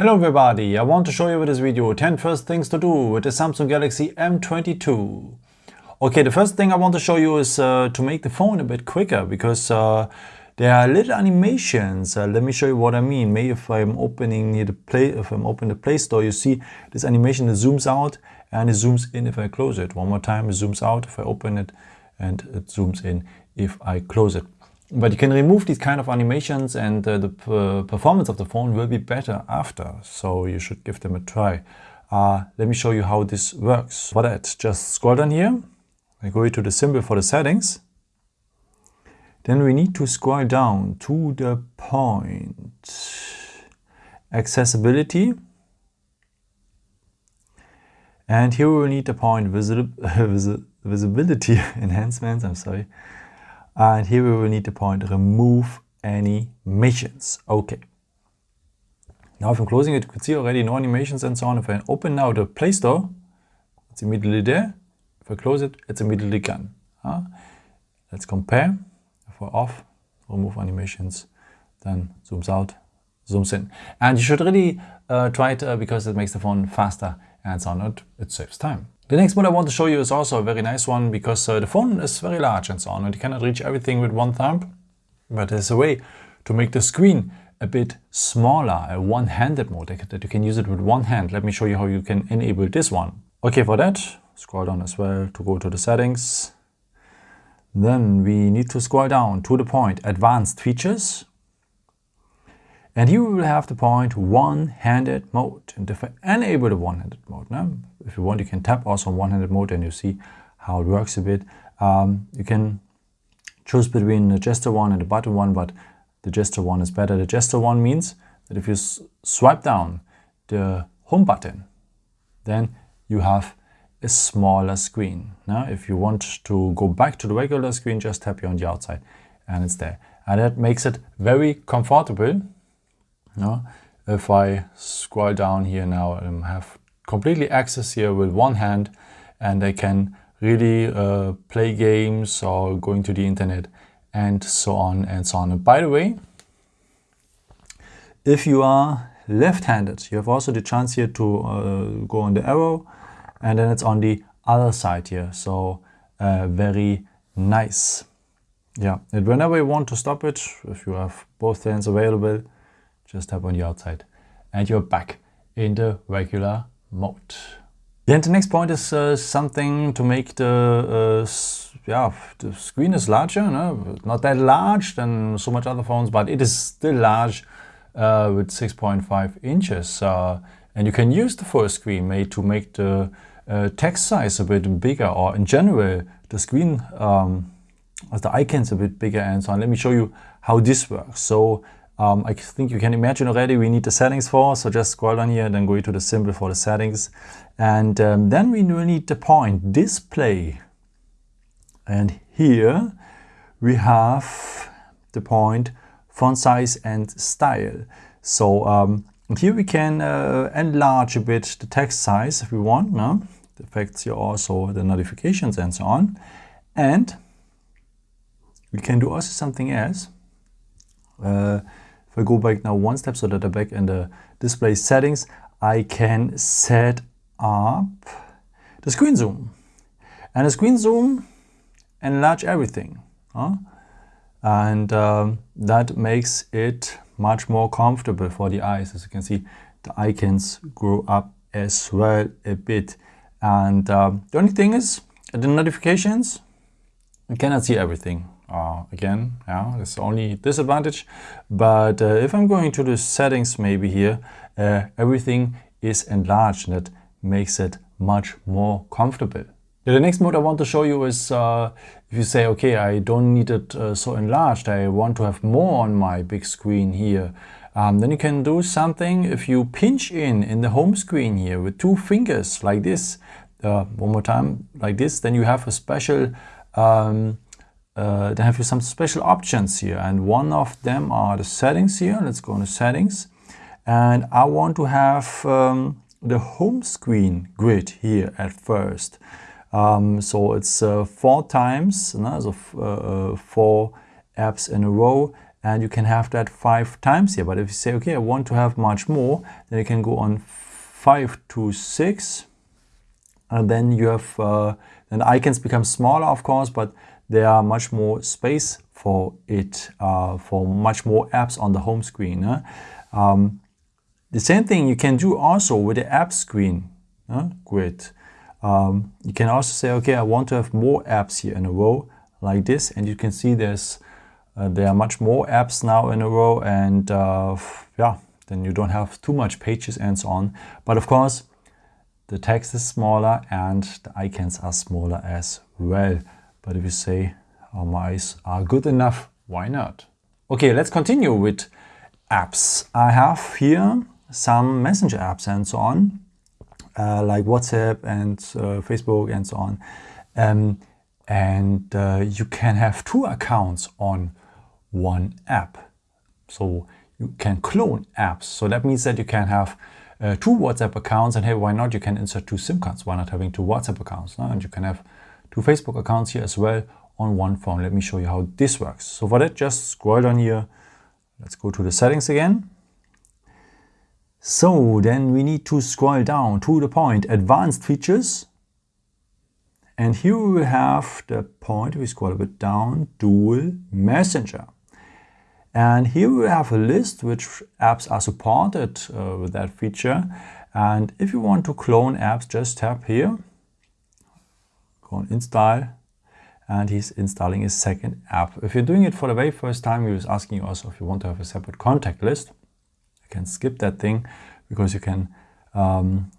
Hello everybody, I want to show you with this video 10 first things to do with the Samsung Galaxy M22. Okay, the first thing I want to show you is uh, to make the phone a bit quicker because uh, there are little animations. Uh, let me show you what I mean. Maybe if I'm opening the Play, if I'm opening the Play Store, you see this animation that zooms out and it zooms in if I close it. One more time, it zooms out if I open it and it zooms in if I close it. But you can remove these kind of animations and uh, the performance of the phone will be better after. So you should give them a try. Uh, let me show you how this works. For that, just scroll down here. I go to the symbol for the settings. Then we need to scroll down to the point accessibility. And here we will need the point visi visibility enhancements, I'm sorry. And here we will need the point remove any animations. Okay. Now if I'm closing it, you can see already no animations and so on. If I open now the Play Store, it's immediately there. If I close it, it's immediately gone. Uh, let's compare. If we're off, remove animations, then zooms out, zooms in. And you should really uh, try it uh, because it makes the phone faster and so on. It saves time. The next one I want to show you is also a very nice one because uh, the phone is very large and so on and you cannot reach everything with one thumb. But there's a way to make the screen a bit smaller, a one-handed mode that you can use it with one hand. Let me show you how you can enable this one. Okay, for that, scroll down as well to go to the settings. Then we need to scroll down to the point advanced features. And you will have the point one-handed mode. And if I enable the one-handed mode, now, if you want, you can tap also on one-handed mode and you see how it works a bit. Um, you can choose between the gesture one and the button one, but the gesture one is better. The gesture one means that if you swipe down the home button, then you have a smaller screen. Now, if you want to go back to the regular screen, just tap here on the outside and it's there. And that makes it very comfortable If I scroll down here now, I have completely access here with one hand and I can really uh, play games or going to the internet and so on and so on. And by the way, if you are left-handed, you have also the chance here to uh, go on the arrow and then it's on the other side here. So uh, very nice. Yeah, and whenever you want to stop it, if you have both hands available, just tap on the outside and you're back in the regular mode. Then the next point is uh, something to make the uh, yeah the screen is larger, no? not that large than so much other phones, but it is still large uh, with 6.5 inches, uh, and you can use the full screen made to make the uh, text size a bit bigger, or in general the screen um, the icons a bit bigger and so on. Let me show you how this works. So um, I think you can imagine already we need the settings for, so just scroll down here and then go to the symbol for the settings. And um, then we will need the point display. And here we have the point font size and style. So um, here we can uh, enlarge a bit the text size if we want. No? It affects here also the notifications and so on. And we can do also something else. Uh, I go back now one step so that I'm back in the display settings, I can set up the screen zoom. And the screen zoom enlarge everything. Huh? And um, that makes it much more comfortable for the eyes. As you can see, the icons grow up as well a bit. And um, the only thing is, the notifications, you cannot see everything uh, again, yeah, it's only disadvantage. But uh, if I'm going to the settings maybe here, uh, everything is enlarged and that makes it much more comfortable. the next mode I want to show you is uh, if you say, okay, I don't need it uh, so enlarged, I want to have more on my big screen here. Um, then you can do something if you pinch in in the home screen here with two fingers like this, uh, one more time like this, then you have a special um, uh, they have some special options here and one of them are the settings here. Let's go into settings and I want to have um, the home screen grid here at first. Um, so it's uh, four times, no? so uh, uh, four apps in a row and you can have that five times here. But if you say, okay, I want to have much more, then you can go on five to six, and then you have, uh, then icons become smaller, of course, but there are much more space for it, uh, for much more apps on the home screen. Huh? Um, the same thing you can do also with the app screen huh? grid. Um, you can also say, okay, I want to have more apps here in a row like this, and you can see there's uh, there are much more apps now in a row, and uh, yeah, then you don't have too much pages and so on. But of course, the text is smaller and the icons are smaller as well. But if you say our mice are good enough, why not? Okay, let's continue with apps. I have here some messenger apps and so on, uh, like WhatsApp and uh, Facebook and so on. Um, and uh, you can have two accounts on one app. So you can clone apps. So that means that you can have uh, two WhatsApp accounts and hey, why not? You can insert two SIM cards. Why not having two WhatsApp accounts? No? And you can have two Facebook accounts here as well on one phone. Let me show you how this works. So for that, just scroll down here. Let's go to the settings again. So then we need to scroll down to the point advanced features. And here we have the point, we scroll a bit down, dual messenger. And here we have a list which apps are supported uh, with that feature. And if you want to clone apps, just tap here, go on install, and he's installing a second app. If you're doing it for the very first time, he was asking you also if you want to have a separate contact list. You can skip that thing because you can um,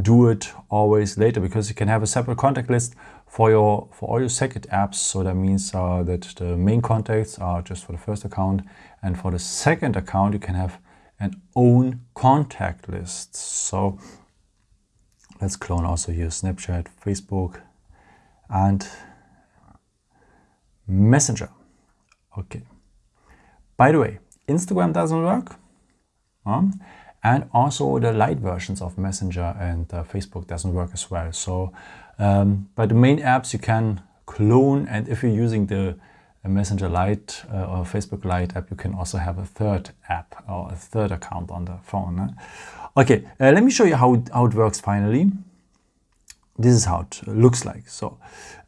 do it always later because you can have a separate contact list for your for all your second apps. So that means uh, that the main contacts are just for the first account and for the second account you can have an own contact list. So let's clone also here Snapchat, Facebook and Messenger. Okay. By the way, Instagram doesn't work. And also the light versions of Messenger and uh, Facebook doesn't work as well. So, um, but the main apps you can clone, and if you're using the Messenger Lite uh, or Facebook Lite app, you can also have a third app or a third account on the phone. Eh? Okay, uh, let me show you how, how it works finally. This is how it looks like. So,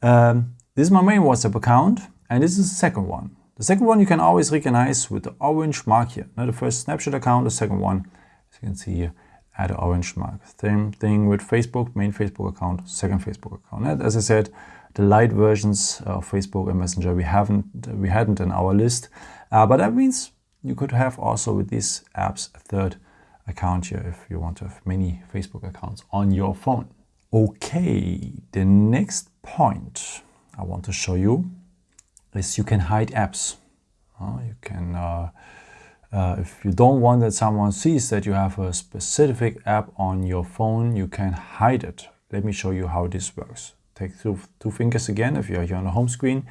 um, this is my main WhatsApp account, and this is the second one. The second one you can always recognize with the orange mark here. Now, the first Snapchat account, the second one as you can see here, add an orange mark. Same thing with Facebook, main Facebook account, second Facebook account. And as I said, the light versions of Facebook and Messenger we haven't we hadn't in our list, uh, but that means you could have also with these apps a third account here if you want to have many Facebook accounts on your phone. Okay, the next point I want to show you is you can hide apps. Uh, you can uh, uh, if you don't want that someone sees that you have a specific app on your phone, you can hide it. Let me show you how this works. Take two, two fingers again, if you're here on the home screen,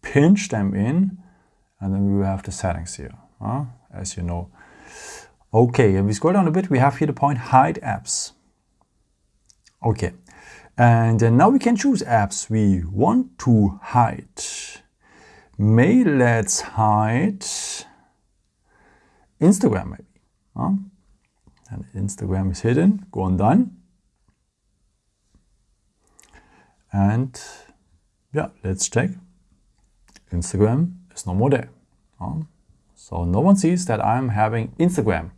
pinch them in, and then we will have the settings here, as you know. Okay, if we scroll down a bit, we have here the point hide apps. Okay, and now we can choose apps we want to hide. May let's hide Instagram maybe. Huh? And Instagram is hidden, go on done. And yeah, let's check. Instagram is no more there. Huh? So no one sees that I'm having Instagram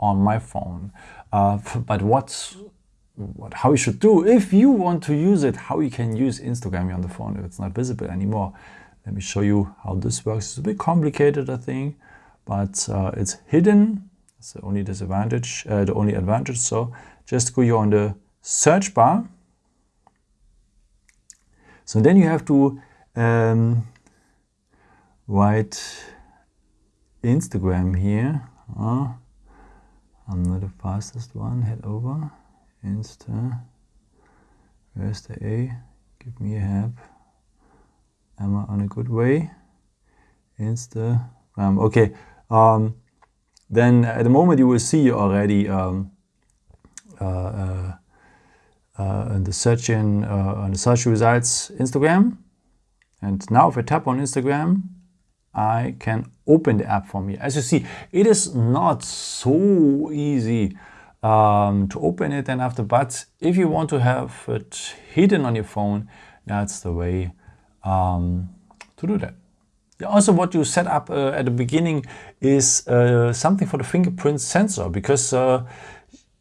on my phone. Uh, but what's what, how you should do if you want to use it, how you can use Instagram on the phone if it's not visible anymore. Let me show you how this works. It's a bit complicated, I think but uh, it's hidden. It's the only disadvantage, uh, the only advantage. So just go here on the search bar. So then you have to um, write Instagram here. Uh, I'm not the fastest one. Head over. Insta. Where's the A? Give me a help. Am I on a good way? Insta. Um, okay, um, then at the moment you will see already um, uh, uh, uh, in the search in on the search results Instagram. And now if I tap on Instagram, I can open the app for me. As you see, it is not so easy um, to open it and after, but if you want to have it hidden on your phone, that's the way um, to do that. Also what you set up uh, at the beginning is uh, something for the fingerprint sensor because uh,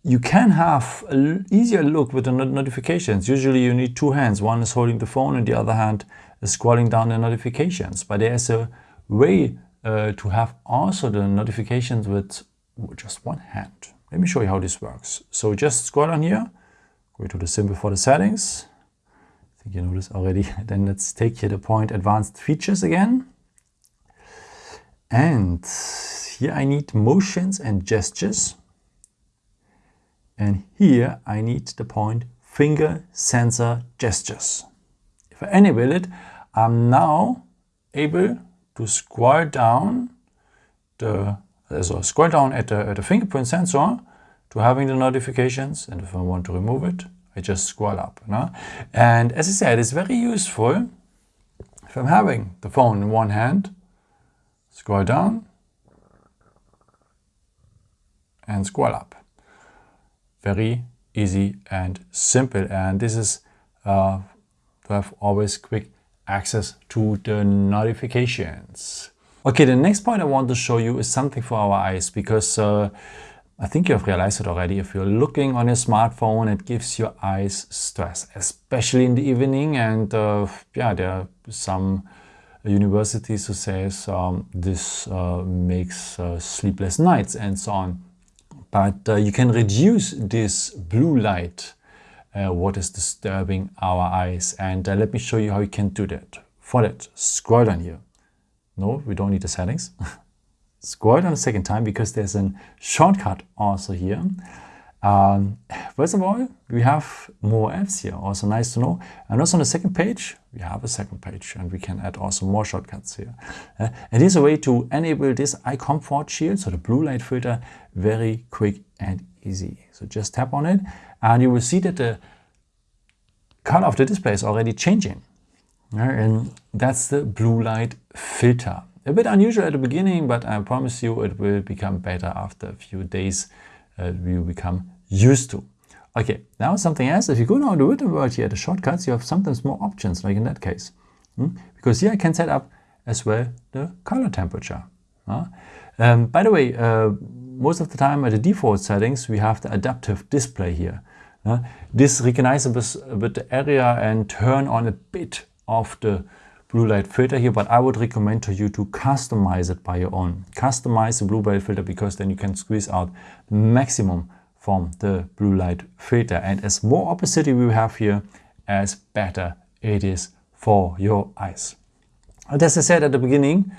you can have an easier look with the notifications. Usually you need two hands. One is holding the phone and the other hand is scrolling down the notifications. But there's a way uh, to have also the notifications with just one hand. Let me show you how this works. So just scroll down here, go to the symbol for the settings. I think you know this already. then let's take here the point advanced features again. And here I need motions and gestures. And here I need the point finger sensor gestures. If I enable it, I'm now able to scroll down the so scroll down at the, at the fingerprint sensor to having the notifications and if I want to remove it I just scroll up no? and as I said it's very useful if I'm having the phone in one hand scroll down and scroll up. Very easy and simple and this is uh, to have always quick access to the notifications. Okay, the next point I want to show you is something for our eyes because uh, I think you have realized it already. If you're looking on your smartphone, it gives your eyes stress, especially in the evening. And uh, yeah, there are some universities who says um, this uh, makes uh, sleepless nights and so on. But uh, you can reduce this blue light, uh, what is disturbing our eyes. And uh, let me show you how you can do that. For that, scroll down here. No, we don't need the settings. scroll down a second time because there's a shortcut also here. Um, first of all, we have more apps here, also nice to know. And also on the second page, we have a second page and we can add also more shortcuts here. Uh, here's a way to enable this eye comfort shield, so the blue light filter, very quick and easy. So just tap on it and you will see that the color of the display is already changing. And that's the blue light filter. A bit unusual at the beginning, but I promise you it will become better after a few days uh, we become used to. Okay, now something else. If you go now to word here, the shortcuts, you have sometimes more options, like in that case. Hmm? Because here I can set up as well the color temperature. Um, by the way, uh, most of the time at the default settings, we have the adaptive display here. This recognizes a bit the area and turn on a bit of the blue light filter here, but I would recommend to you to customize it by your own. Customize the blue light filter because then you can squeeze out maximum from the blue light filter. And as more opacity we have here, as better it is for your eyes. And as I said at the beginning,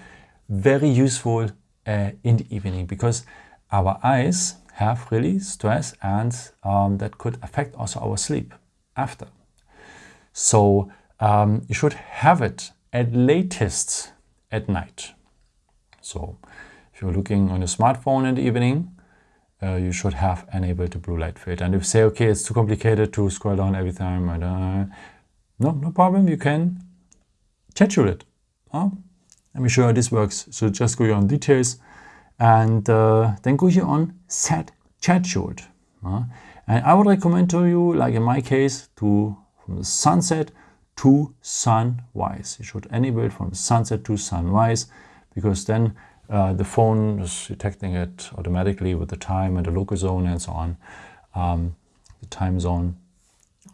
very useful uh, in the evening because our eyes have really stress and um, that could affect also our sleep after. So um, you should have it at latest at night. So if you're looking on your smartphone in the evening, uh, you should have enabled the blue light filter. And if you say, okay, it's too complicated to scroll down every time, uh, no, no problem, you can schedule it. Huh? Let me show you how this works. So just go here on details and uh, then go here on set scheduled. Uh, and I would recommend to you, like in my case, to from the sunset to sunrise. You should enable it from sunset to sunrise because then uh, the phone is detecting it automatically with the time and the local zone and so on, um, the time zone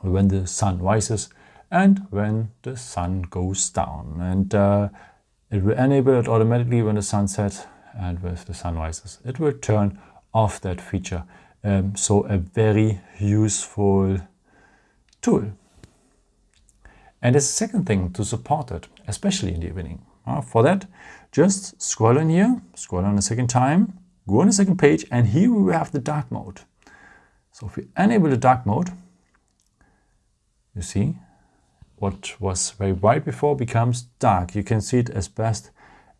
when the sun rises and when the sun goes down. And uh, it will enable it automatically when the sun sets and with the sun rises. It will turn off that feature. Um, so a very useful tool. And there's a second thing to support it, especially in the evening. Uh, for that, just scroll in here, scroll on a second time, go on the second page, and here we have the dark mode. So if we enable the dark mode, you see what was very bright before becomes dark. You can see it as best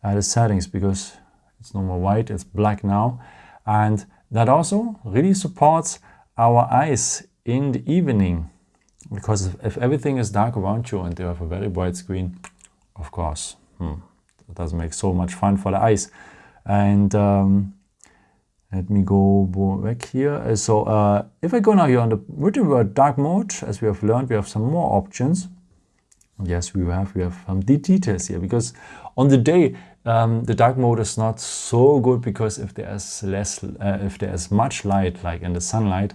at the settings because it's no more white, it's black now. And that also really supports our eyes in the evening. Because if, if, everything is dark around you and you have a very bright screen, of course, hmm, it doesn't make so much fun for the eyes. And um, let me go back here. Uh, so uh, if I go now here on the word dark mode, as we have learned, we have some more options. Yes, we have we have the details here because on the day um, the dark mode is not so good because if there's less, uh, if there's much light, like in the sunlight,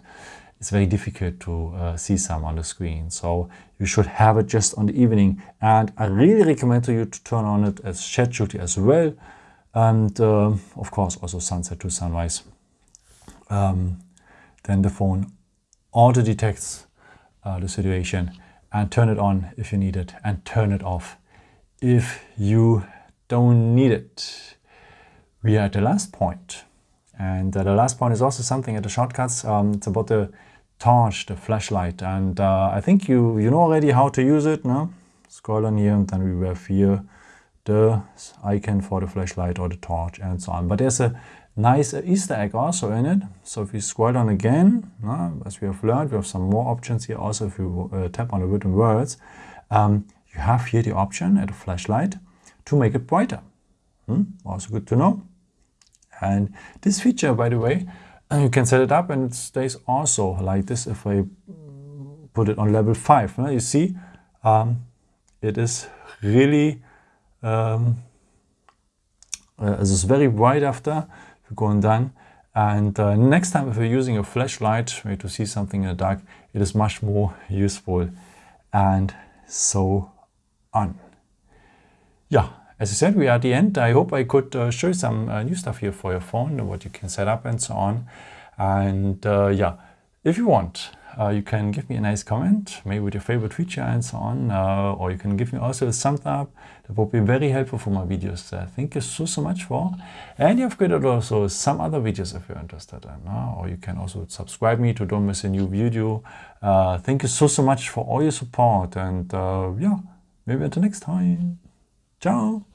it's very difficult to uh, see some on the screen. So you should have it just on the evening. And I really recommend to you to turn on it as duty as well. And uh, of course also sunset to sunrise. Um, then the phone auto detects uh, the situation and turn it on if you need it and turn it off if you don't need it. We are at the last point. And uh, the last point is also something at the shortcuts. Um, it's about the torch, the flashlight. And uh, I think you, you know already how to use it. No? Scroll on here and then we have here the icon for the flashlight or the torch and so on. But there's a nice Easter egg also in it. So if you scroll down again, no, as we have learned, we have some more options here. Also, if you uh, tap on the written words, um, you have here the option at the flashlight to make it brighter. Hmm? Also good to know. And this feature, by the way, you can set it up and it stays also like this if I put it on level 5. You see, um, it is really, um, uh, it is very bright after going down. And uh, next time if you're using a flashlight to see something in the dark, it is much more useful and so on. Yeah, as I said, we are at the end. I hope I could uh, show you some uh, new stuff here for your phone, what you can set up and so on. And uh, yeah, if you want, uh, you can give me a nice comment, maybe with your favorite feature and so on, uh, or you can give me also a thumbs up. That would be very helpful for my videos. Thank you so, so much for. And you've got also some other videos if you're interested in, or you can also subscribe me to don't miss a new video. thank you so, so much for all your support and yeah, maybe until next time. Ciao!